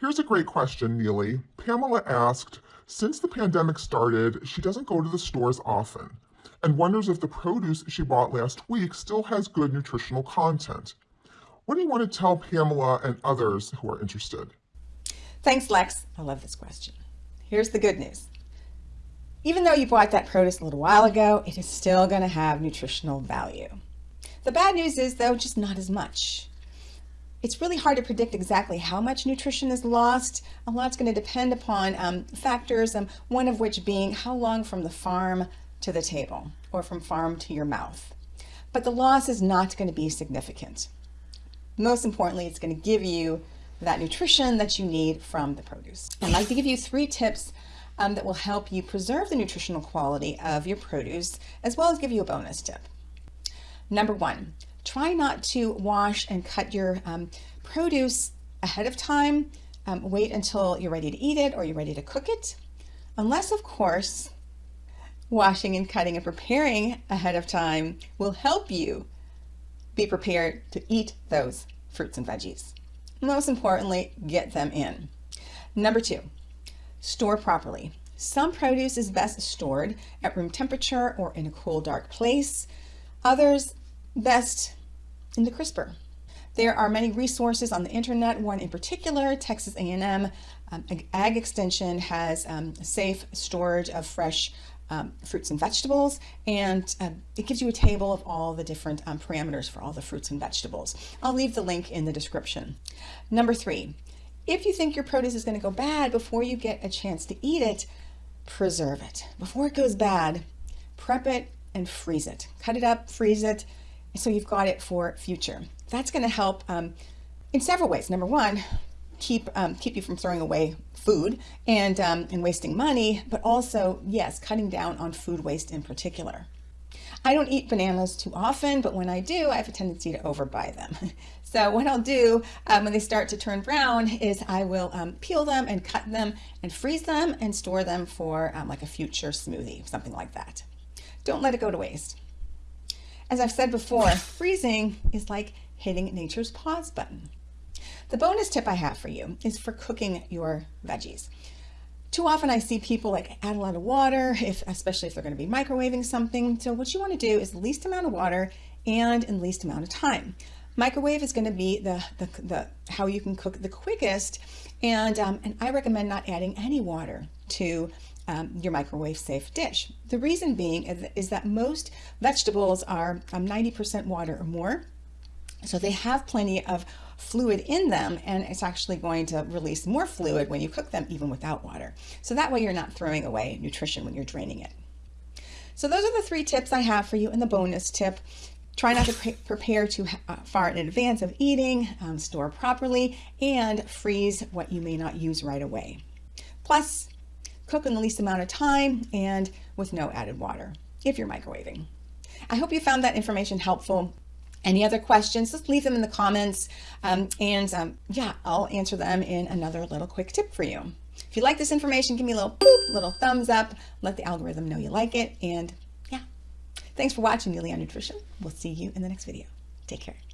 Here's a great question, Neely. Pamela asked, since the pandemic started, she doesn't go to the stores often and wonders if the produce she bought last week still has good nutritional content. What do you want to tell Pamela and others who are interested? Thanks, Lex. I love this question. Here's the good news. Even though you bought that produce a little while ago, it is still going to have nutritional value. The bad news is, though, just not as much. It's really hard to predict exactly how much nutrition is lost. A lot's going to depend upon um, factors, um, one of which being how long from the farm to the table or from farm to your mouth. But the loss is not going to be significant. Most importantly, it's going to give you that nutrition that you need from the produce. I'd like to give you three tips um, that will help you preserve the nutritional quality of your produce, as well as give you a bonus tip. Number one, try not to wash and cut your um, produce ahead of time. Um, wait until you're ready to eat it or you're ready to cook it. Unless, of course, washing and cutting and preparing ahead of time will help you be prepared to eat those fruits and veggies. Most importantly, get them in. Number two, store properly. Some produce is best stored at room temperature or in a cool, dark place. Others best in the crisper. There are many resources on the internet. One in particular, Texas A&M um, Ag Extension has um, safe storage of fresh um, fruits and vegetables, and uh, it gives you a table of all the different um, parameters for all the fruits and vegetables. I'll leave the link in the description. Number three, if you think your produce is going to go bad before you get a chance to eat it, preserve it. Before it goes bad, prep it and freeze it. Cut it up, freeze it, so you've got it for future. That's going to help um, in several ways. Number one, keep um, keep you from throwing away food and um, and wasting money, but also yes, cutting down on food waste in particular. I don't eat bananas too often, but when I do, I have a tendency to overbuy them. so what I'll do um, when they start to turn brown is I will um, peel them and cut them and freeze them and store them for um, like a future smoothie, something like that. Don't let it go to waste. As I've said before, freezing is like hitting nature's pause button. The bonus tip I have for you is for cooking your veggies. Too often I see people like add a lot of water, if especially if they're going to be microwaving something. So what you want to do is least amount of water and in least amount of time. Microwave is going to be the, the, the how you can cook the quickest, and um, and I recommend not adding any water to um, your microwave safe dish. The reason being is, is that most vegetables are 90% um, water or more, so they have plenty of fluid in them and it's actually going to release more fluid when you cook them even without water. So that way you're not throwing away nutrition when you're draining it. So those are the three tips I have for you and the bonus tip. Try not to pre prepare too uh, far in advance of eating, um, store properly, and freeze what you may not use right away. Plus, cook in the least amount of time and with no added water if you're microwaving. I hope you found that information helpful. Any other questions, just leave them in the comments. Um, and um, yeah, I'll answer them in another little quick tip for you. If you like this information, give me a little boop, little thumbs up, let the algorithm know you like it. And yeah, thanks for watching on Nutrition. We'll see you in the next video. Take care.